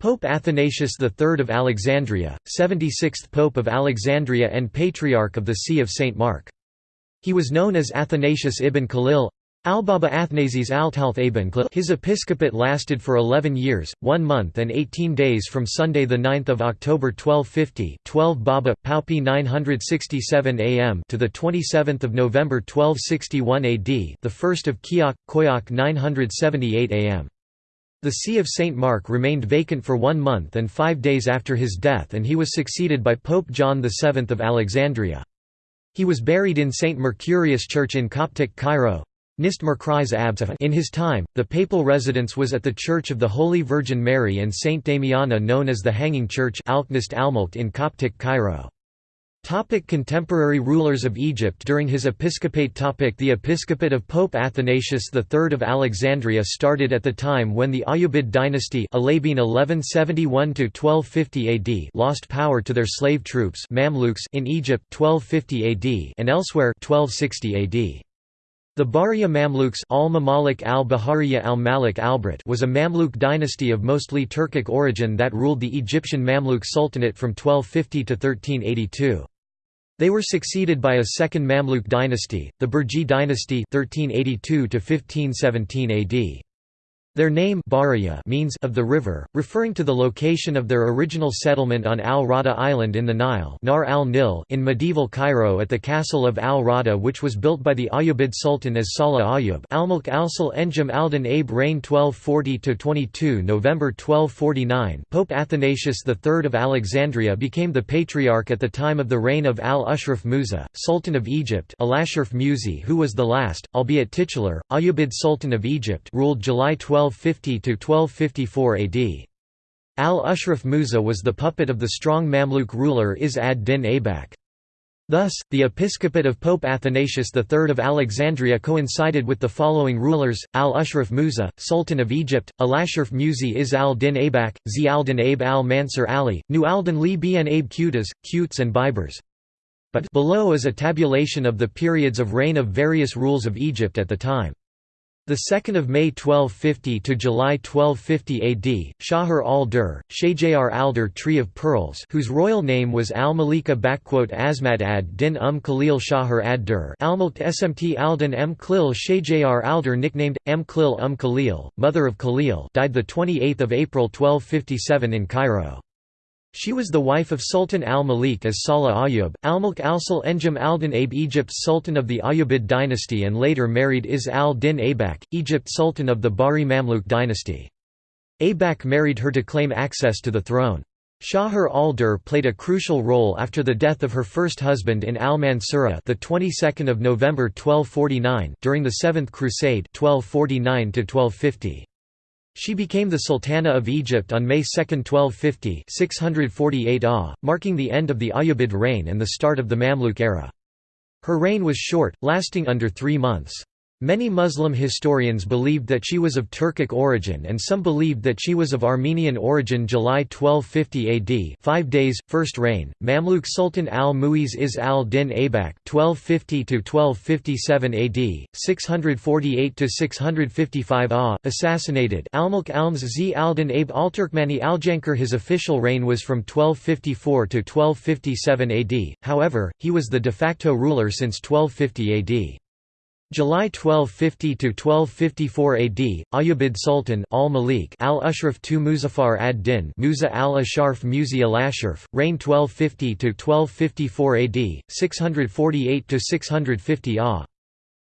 Pope Athanasius III of Alexandria, 76th Pope of Alexandria and Patriarch of the See of St. Mark. He was known as Athanasius ibn Khalil Albaba Athanasius Altalth ibn Khalil His episcopate lasted for 11 years, 1 month and 18 days from Sunday 9 October 1250 12 Baba, Paupi 967 am to 27 November 1261 AD the 1st of Kiak, Koyak 978 am. The See of St. Mark remained vacant for one month and five days after his death and he was succeeded by Pope John VII of Alexandria. He was buried in St. Mercurius Church in Coptic Cairo. In his time, the papal residence was at the Church of the Holy Virgin Mary and St. Damiana known as the Hanging Church in Coptic Cairo. Topic contemporary rulers of Egypt During his episcopate topic The episcopate of Pope Athanasius III of Alexandria started at the time when the Ayyubid dynasty 1171 AD lost power to their slave troops Mamluks in Egypt 1250 AD and elsewhere 1260 AD. The Bahriya Mamluks al was a Mamluk dynasty of mostly Turkic origin that ruled the Egyptian Mamluk Sultanate from 1250 to 1382. They were succeeded by a second Mamluk dynasty, the Burji dynasty 1382 1517 AD. Their name means of the river, referring to the location of their original settlement on Al-Rada Island in the Nile Nar al-Nil in medieval Cairo at the castle of Al-Rada which was built by the Ayyubid Sultan as Salah Ayyub. Al-Mulk al-Sul Enjam al-Din Abe reign 1240–22 November 1249 Pope Athanasius III of Alexandria became the patriarch at the time of the reign of Al-Ashraf Musa, Sultan of Egypt Al-Ashraf Musi who was the last, albeit titular, Ayyubid Sultan of Egypt ruled July 12 1250–1254 AD. Al-Ashraf Musa was the puppet of the strong Mamluk ruler Is ad-Din Aibak. Thus, the episcopate of Pope Athanasius III of Alexandria coincided with the following rulers, Al-Ashraf Musa, Sultan of Egypt, Al-Ashraf Musi Is al-Din Abak, Zi al-Din Aib al-Mansur Ali, Nu al-Din Li Bin Aib Qutas, Qutes and Bibers. But below is a tabulation of the periods of reign of various rules of Egypt at the time. The 2nd of May 1250 to July 1250 AD, Shahr al-Dur, Shajr al-Dur Tree of Pearls, whose royal name was al-Malika Asmad ad-Din um Khalil Shahr ad-Dur, al-Mulk Smt al-Din m Khlil Shajr al-Dur nicknamed M Khlil um Khalil, mother of Khalil, died the 28th of April 1257 in Cairo. She was the wife of Sultan al-Malik as Salah Ayyub, al-Mulk al-Sul Enjam al-Din Aib Egypt's Sultan of the Ayyubid dynasty and later married Is al-Din Abak, Egypt Sultan of the Bahri Mamluk dynasty. Abak married her to claim access to the throne. Shahr al-Dur played a crucial role after the death of her first husband in al-Mansura the 22nd of November 1249 during the Seventh Crusade 1249 1250. She became the Sultana of Egypt on May 2, 1250 648 AH, marking the end of the Ayyubid reign and the start of the Mamluk era. Her reign was short, lasting under three months. Many Muslim historians believed that she was of Turkic origin and some believed that she was of Armenian origin. July 1250 AD 5 days, first reign, Mamluk Sultan al-Muiz Is al-Din Abak 1250–1257 AD, 648–655 AH, assassinated. Almulk Alms Z al-Din Aib al-Turkmani al-Jankar His official reign was from 1254 to 1257 AD, however, he was the de facto ruler since 1250 AD. July 1250 to 1254 AD, Ayyubid Sultan Al Malik Al Ashraf II Muzaffar ad-Din Musa al Asharf Musi al Ashraf, reign 1250 to 1254 AD, 648 to 650 AH.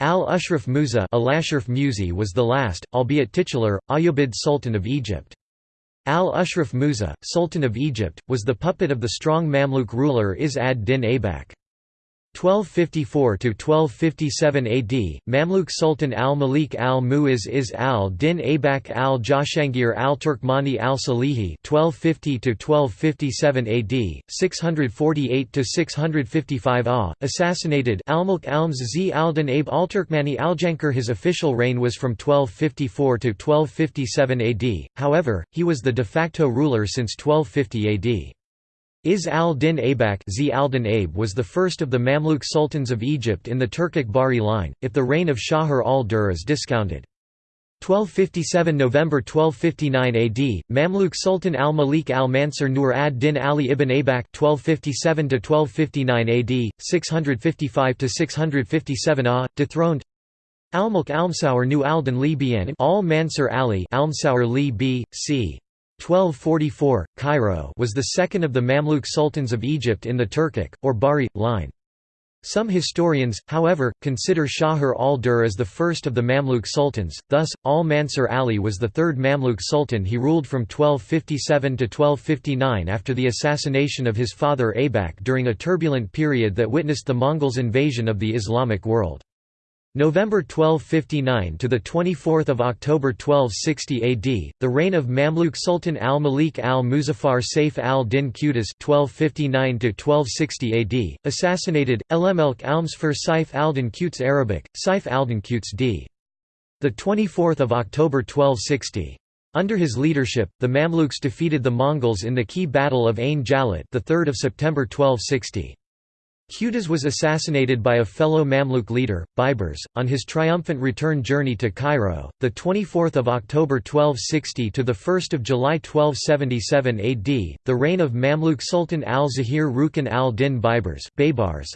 Al Ashraf Musa Al Ashraf Musi was the last, albeit titular, Ayyubid Sultan of Egypt. Al Ashraf Musa, Sultan of Egypt, was the puppet of the strong Mamluk ruler Is ad-Din Aibak. 1254–1257 AD, Mamluk Sultan al-Malik al-Muiz Is al-Din Abak al-Jashangir al-Turkmani al-Salihi 1250–1257 AD, 648–655 AH, assassinated Al-Mulk Alms Z al-Din Aib al-Turkmani al-Jankar. His official reign was from 1254 to 1257 AD, however, he was the de facto ruler since 1250 AD. Is al-Din Aibak was the first of the Mamluk sultans of Egypt in the Turkic Bahri line, if the reign of Shahr al-Dur is discounted. 1257 November 1259 AD Mamluk Sultan al-Malik al-Mansur Nur ad-Din Ali ibn Aybak 1257 to 1259 AD 655 to 657 AH dethroned. Al-Mulk Almsaur Nu al-Din Li Bian al-Mansur Ali Almsaur Li B c 1244 Cairo was the second of the Mamluk sultans of Egypt in the Turkic or Bahri line some historians, however, consider Shahr al-Dur as the first of the Mamluk sultans, thus, al-Mansur Ali was the third Mamluk sultan he ruled from 1257 to 1259 after the assassination of his father Aybak during a turbulent period that witnessed the Mongols' invasion of the Islamic world. November 1259 to the 24th of October 1260 AD, the reign of Mamluk Sultan al-Malik al-Muzaffar Saif al-Din Qutuz (1259 to 1260 AD), assassinated Elmelk Almsfar Saif al-Din Qutuz Arabic, Saif al-Din Qutuz d. The 24th of October 1260. Under his leadership, the Mamluks defeated the Mongols in the key battle of Ain Jalut, the 3rd of September 1260. Qutuz was assassinated by a fellow Mamluk leader, Baibars, on his triumphant return journey to Cairo, the 24th of October 1260 to the 1st of July 1277 AD. The reign of Mamluk Sultan al-Zahir Rukn al-Din Baybars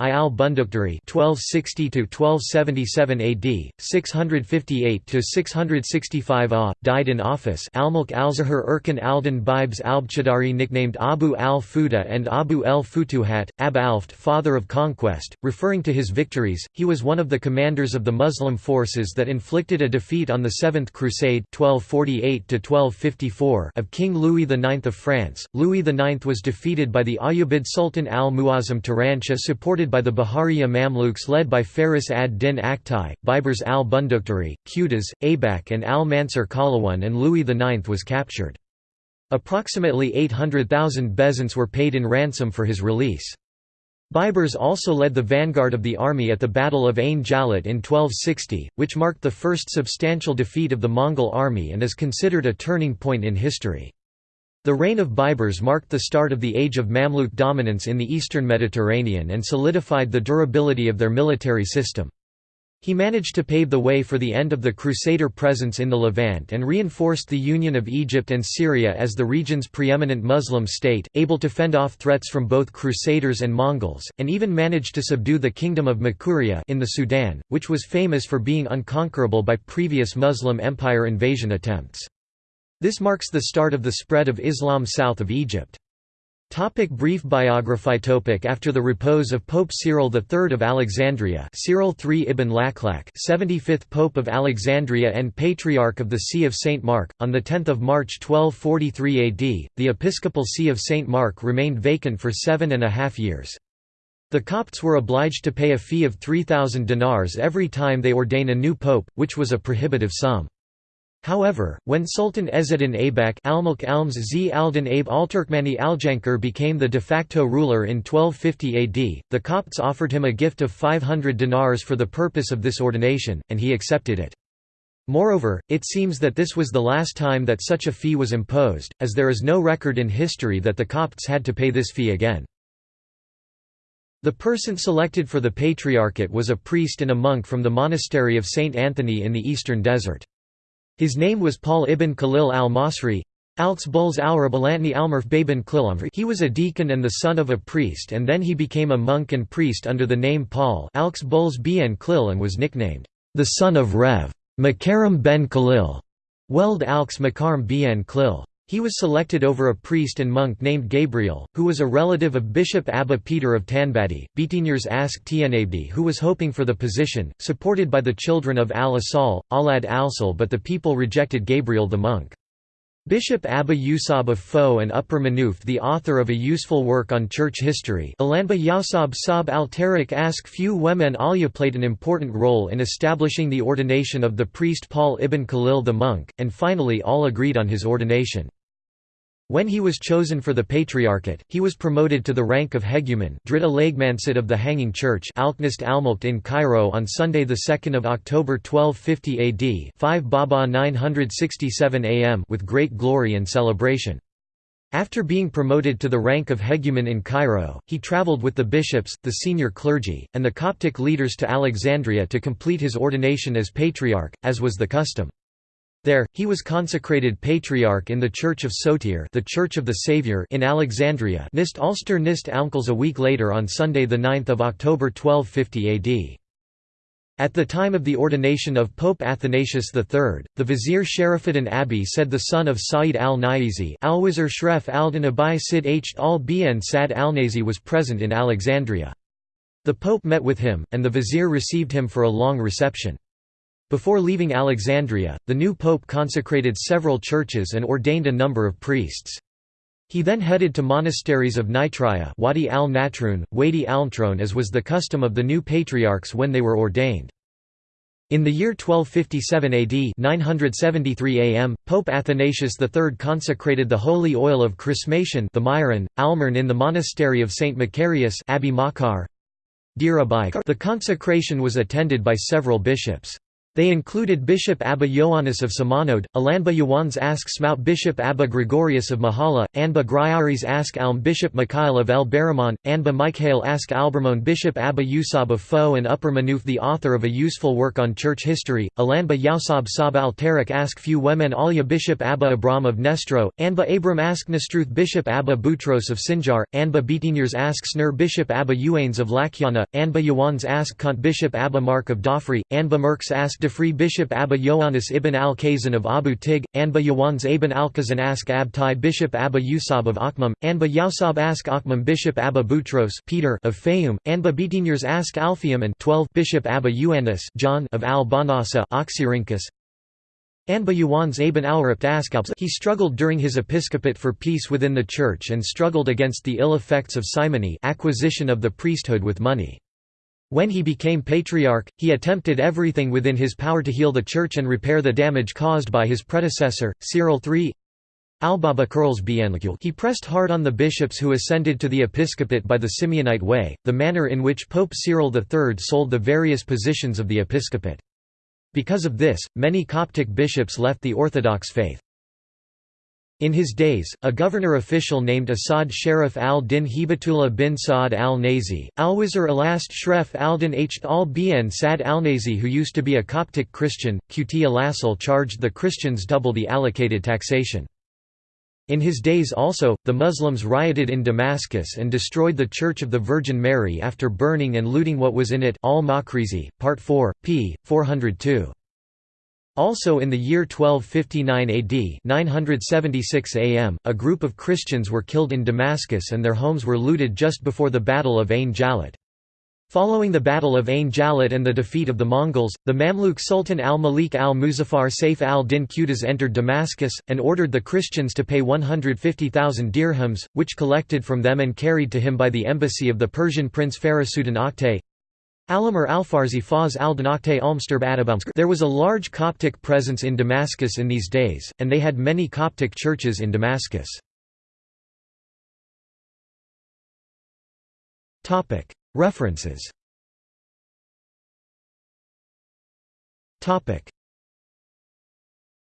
I al-Bunduktari 1260 to 1277 AD, 658 to 665 AH, died in office. Al-Mulk al-Zahir Erkan al-Din Bibes al-Bchadari nicknamed Abu al-Fuda and Abu el-Futuhat, Ab Alft, father of conquest, referring to his victories, he was one of the commanders of the Muslim forces that inflicted a defeat on the Seventh Crusade 1248 of King Louis IX of France. Louis IX was defeated by the Ayyubid Sultan al-Muazzam Turanshah supported by the Bahariya Mamluks led by Faris ad-Din Aktai, Baibars al-Bunduktari, Qutuz, Abak and al-Mansur Qalawun and Louis IX was captured. Approximately 800,000 bezants were paid in ransom for his release. Baibars also led the vanguard of the army at the Battle of Ain Jalut in 1260, which marked the first substantial defeat of the Mongol army and is considered a turning point in history. The reign of Baibars marked the start of the age of Mamluk dominance in the eastern Mediterranean and solidified the durability of their military system. He managed to pave the way for the end of the Crusader presence in the Levant and reinforced the union of Egypt and Syria as the region's preeminent Muslim state, able to fend off threats from both Crusaders and Mongols, and even managed to subdue the Kingdom of Makuria in the Sudan, which was famous for being unconquerable by previous Muslim Empire invasion attempts. This marks the start of the spread of Islam south of Egypt. Topic brief biography topic After the repose of Pope Cyril III of Alexandria Cyril III ibn Laklak 75th Pope of Alexandria and Patriarch of the See of St. Mark, on 10 March 1243 AD, the episcopal see of St. Mark remained vacant for seven and a half years. The Copts were obliged to pay a fee of 3,000 dinars every time they ordain a new pope, which was a prohibitive sum. However, when Sultan Ezzedin Aybak Almulk Alms Z Aldin Abe Alturkmani Aljankar became the de facto ruler in 1250 AD, the Copts offered him a gift of 500 dinars for the purpose of this ordination, and he accepted it. Moreover, it seems that this was the last time that such a fee was imposed, as there is no record in history that the Copts had to pay this fee again. The person selected for the patriarchate was a priest and a monk from the monastery of St. Anthony in the eastern desert. His name was Paul ibn Khalil al-Masri. He was a deacon and the son of a priest and then he became a monk and priest under the name Paul and was nicknamed, the son of Rev. Makaram ben Khalil, Weld Alks Makaram bien Klil. He was selected over a priest and monk named Gabriel, who was a relative of Bishop Abba Peter of Tanbadi. Betigners asked Tianabdi who was hoping for the position, supported by the children of al-Asal, Alad al but the people rejected Gabriel the monk. Bishop Abba Yusab of Fo and Upper Manuf the author of a useful work on church history Alanba Yasab Sab al-Tariq ask few women Alia played an important role in establishing the ordination of the priest Paul ibn Khalil the monk, and finally all agreed on his ordination. When he was chosen for the patriarchate, he was promoted to the rank of hegumen of the Hanging Church in Cairo on Sunday 2 October 1250 AD 5 Baba 967 am with great glory and celebration. After being promoted to the rank of hegumen in Cairo, he travelled with the bishops, the senior clergy, and the Coptic leaders to Alexandria to complete his ordination as patriarch, as was the custom. There, he was consecrated patriarch in the Church of Sotir the Church of the Saviour in Alexandria Nist Ulster Nist Alnkals a week later on Sunday 9 October 1250 AD. At the time of the ordination of Pope Athanasius III, the vizier Sharafuddin Abi said the son of Sa'id al-Naizi Alwizir Shref al-Din Abai Sid H. al-Bin Sad al-Nazi was present in Alexandria. The pope met with him, and the vizier received him for a long reception. Before leaving Alexandria, the new pope consecrated several churches and ordained a number of priests. He then headed to monasteries of Nitria Wadi al-Natrun, Wadi al-Mtron as was the custom of the new patriarchs when they were ordained. In the year 1257 AD 973 AM, Pope Athanasius III consecrated the holy oil of chrismation the Myron, Almern in the monastery of St. Macarius. The consecration was attended by several bishops. They included Bishop Abba Ioannis of Simonode, Alanba Yawans Ask Smout Bishop Abba Gregorius of Mahala, Anba Gryaris Ask Alm Bishop Mikhail of El Baramon, Anba Mikhail Ask Albermon Bishop Abba Yusab of Fo and Upper Manuf the author of a useful work on church history, Alanba Yausab Sab al Tarik Ask Few Wemen Alia Bishop Abba Abram of Nestro, Anba Abram Ask Nestruth Bishop Abba Boutros of Sinjar, Anba Betiniers Ask Snur Bishop Abba Uanes of Lakyana, Anba Yawans Ask Kant Bishop Abba Mark of Dofri, Anba Merks Ask Free Bishop Abba Ioannis ibn al-Kazan of Abu Tig, Anba Yawans ibn al-Kazan ask Abtai Bishop Abba Yusab of Akhmam, Anba Yausab ask Akhmam Bishop Abba Boutros Peter of Fayum, Anba Betiniers ask Alfium and 12 Bishop Abba Ioannis John of al-Banasa Oxyrhynchus, Anba Yawans ibn al-Rapt Askabs he struggled during his episcopate for peace within the church and struggled against the ill effects of simony acquisition of the priesthood with money. When he became patriarch, he attempted everything within his power to heal the church and repair the damage caused by his predecessor, Cyril III. He pressed hard on the bishops who ascended to the episcopate by the Simeonite way, the manner in which Pope Cyril III sold the various positions of the episcopate. Because of this, many Coptic bishops left the Orthodox faith. In his days, a governor official named Asad Sharif al-Din Hibatullah bin Sa'ad al-Nazi, Alwizir Alast Shref al-Din H. al-Bin Sad al-Nazi who used to be a Coptic Christian, Qt Alassal charged the Christians double the allocated taxation. In his days also, the Muslims rioted in Damascus and destroyed the Church of the Virgin Mary after burning and looting what was in it Al-Makrizi, Part 4, p. 402. Also in the year 1259 AD 976 AM, a group of Christians were killed in Damascus and their homes were looted just before the Battle of Ain Jalut. Following the Battle of Ain Jalut and the defeat of the Mongols, the Mamluk Sultan al-Malik al-Muzaffar Saif al-Din Qutuz entered Damascus, and ordered the Christians to pay 150,000 dirhams, which collected from them and carried to him by the embassy of the Persian prince Farasuddin Aktay. Alamur Alfarzi Faz al-Danakte Almsterb Adabamsk There was a large Coptic presence in Damascus in these days, and they had many Coptic churches in Damascus. References